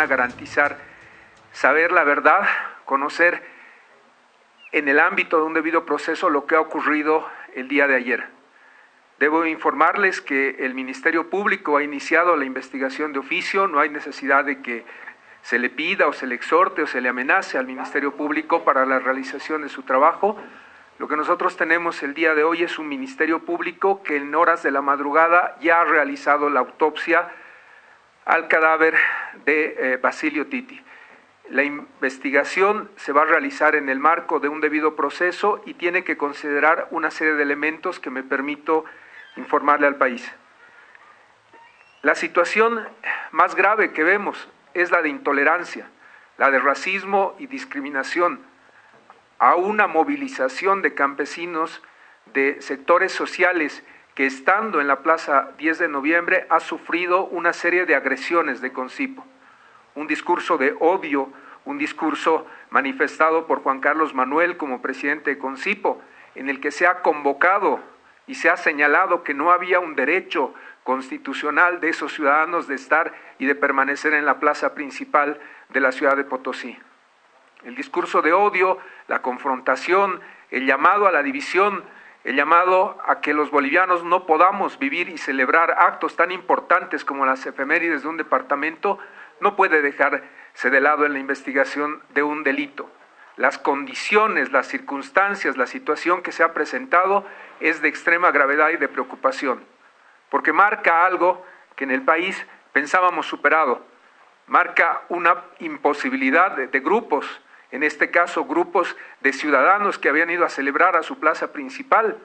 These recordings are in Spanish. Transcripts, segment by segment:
a garantizar saber la verdad, conocer en el ámbito de un debido proceso lo que ha ocurrido el día de ayer. Debo informarles que el Ministerio Público ha iniciado la investigación de oficio, no hay necesidad de que se le pida o se le exhorte o se le amenace al Ministerio Público para la realización de su trabajo. Lo que nosotros tenemos el día de hoy es un Ministerio Público que en horas de la madrugada ya ha realizado la autopsia al cadáver de eh, Basilio Titi. La investigación se va a realizar en el marco de un debido proceso y tiene que considerar una serie de elementos que me permito informarle al país. La situación más grave que vemos es la de intolerancia, la de racismo y discriminación, a una movilización de campesinos de sectores sociales que estando en la Plaza 10 de noviembre ha sufrido una serie de agresiones de Concipo, un discurso de odio, un discurso manifestado por Juan Carlos Manuel como presidente de Concipo, en el que se ha convocado y se ha señalado que no había un derecho constitucional de esos ciudadanos de estar y de permanecer en la plaza principal de la ciudad de Potosí. El discurso de odio, la confrontación, el llamado a la división el llamado a que los bolivianos no podamos vivir y celebrar actos tan importantes como las efemérides de un departamento no puede dejarse de lado en la investigación de un delito. Las condiciones, las circunstancias, la situación que se ha presentado es de extrema gravedad y de preocupación, porque marca algo que en el país pensábamos superado, marca una imposibilidad de, de grupos en este caso grupos de ciudadanos que habían ido a celebrar a su plaza principal,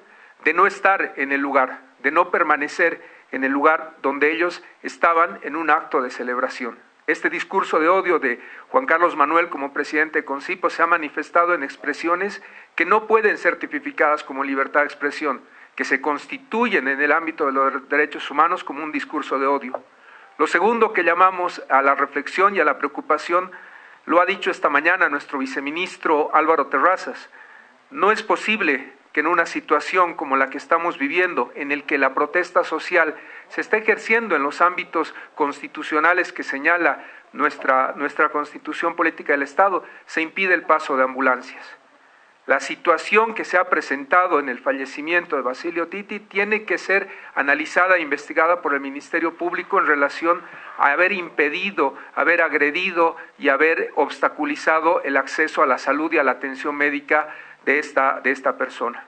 de no estar en el lugar, de no permanecer en el lugar donde ellos estaban en un acto de celebración. Este discurso de odio de Juan Carlos Manuel como presidente de Concipo se ha manifestado en expresiones que no pueden ser tipificadas como libertad de expresión, que se constituyen en el ámbito de los derechos humanos como un discurso de odio. Lo segundo que llamamos a la reflexión y a la preocupación lo ha dicho esta mañana nuestro viceministro Álvaro Terrazas. No es posible que en una situación como la que estamos viviendo, en el que la protesta social se está ejerciendo en los ámbitos constitucionales que señala nuestra, nuestra constitución política del Estado, se impide el paso de ambulancias. La situación que se ha presentado en el fallecimiento de Basilio Titi tiene que ser analizada e investigada por el Ministerio Público en relación a haber impedido, haber agredido y haber obstaculizado el acceso a la salud y a la atención médica de esta, de esta persona.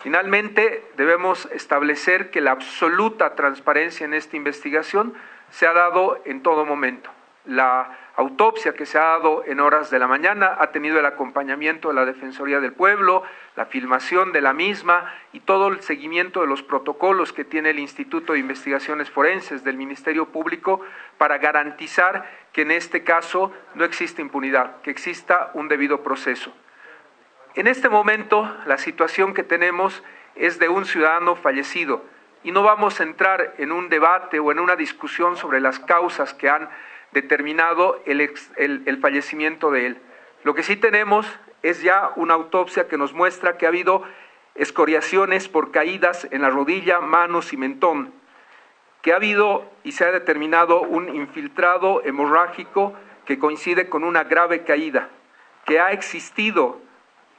Finalmente, debemos establecer que la absoluta transparencia en esta investigación se ha dado en todo momento. La autopsia que se ha dado en horas de la mañana ha tenido el acompañamiento de la Defensoría del Pueblo, la filmación de la misma y todo el seguimiento de los protocolos que tiene el Instituto de Investigaciones Forenses del Ministerio Público para garantizar que en este caso no existe impunidad, que exista un debido proceso. En este momento la situación que tenemos es de un ciudadano fallecido y no vamos a entrar en un debate o en una discusión sobre las causas que han determinado el, fallecimiento de él. Lo que sí tenemos es ya una autopsia que nos muestra que ha habido escoriaciones por caídas en la rodilla, manos y mentón, que ha habido y se ha determinado un infiltrado hemorrágico que coincide con una grave caída, que ha existido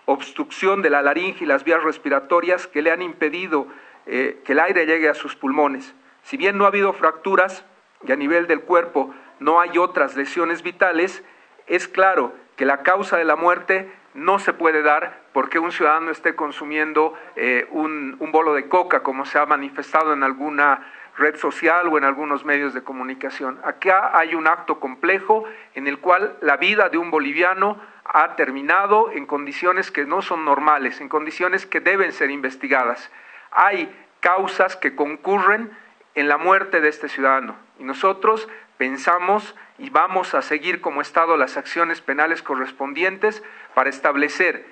obstrucción de la laringe y las vías respiratorias que le han impedido eh, que el aire llegue a sus pulmones. Si bien no ha habido fracturas y a nivel del cuerpo no hay otras lesiones vitales, es claro que la causa de la muerte no se puede dar porque un ciudadano esté consumiendo eh, un, bolo de coca, como se ha manifestado en alguna red social o en algunos medios de comunicación. Acá hay un acto complejo en el cual la vida de un boliviano ha terminado en condiciones que no son normales, en condiciones que deben ser investigadas. Hay causas que concurren en la muerte de este ciudadano y nosotros pensamos y vamos a seguir como Estado las acciones penales correspondientes para establecer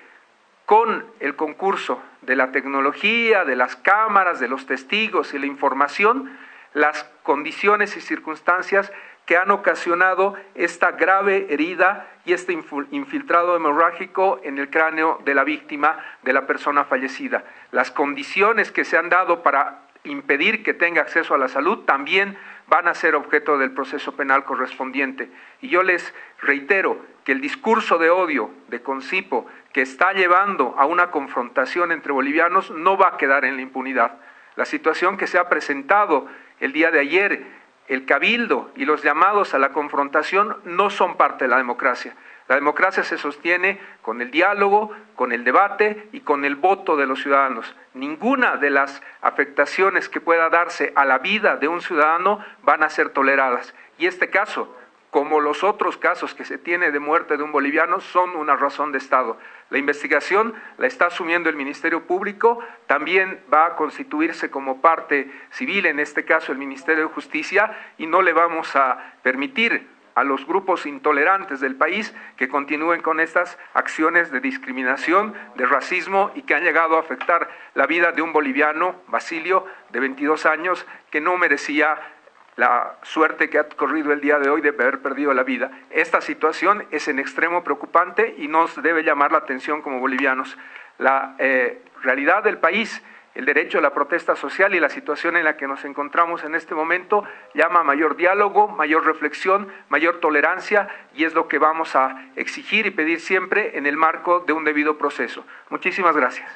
con el concurso de la tecnología, de las cámaras, de los testigos y la información, las condiciones y circunstancias que han ocasionado esta grave herida y este infiltrado hemorrágico en el cráneo de la víctima, de la persona fallecida. Las condiciones que se han dado para impedir que tenga acceso a la salud también van a ser objeto del proceso penal correspondiente. Y yo les reitero que el discurso de odio de Concipo que está llevando a una confrontación entre bolivianos no va a quedar en la impunidad. La situación que se ha presentado el día de ayer, el cabildo y los llamados a la confrontación no son parte de la democracia. La democracia se sostiene con el diálogo, con el debate y con el voto de los ciudadanos. Ninguna de las afectaciones que pueda darse a la vida de un ciudadano van a ser toleradas. Y este caso, como los otros casos que se tiene de muerte de un boliviano, son una razón de Estado. La investigación la está asumiendo el Ministerio Público, también va a constituirse como parte civil, en este caso el Ministerio de Justicia, y no le vamos a permitir a los grupos intolerantes del país que continúen con estas acciones de discriminación, de racismo y que han llegado a afectar la vida de un boliviano, Basilio, de 22 años, que no merecía la suerte que ha corrido el día de hoy de haber perdido la vida. Esta situación es en extremo preocupante y nos debe llamar la atención como bolivianos. La eh, realidad del país el derecho a la protesta social y la situación en la que nos encontramos en este momento llama a mayor diálogo, mayor reflexión, mayor tolerancia y es lo que vamos a exigir y pedir siempre en el marco de un debido proceso. Muchísimas gracias.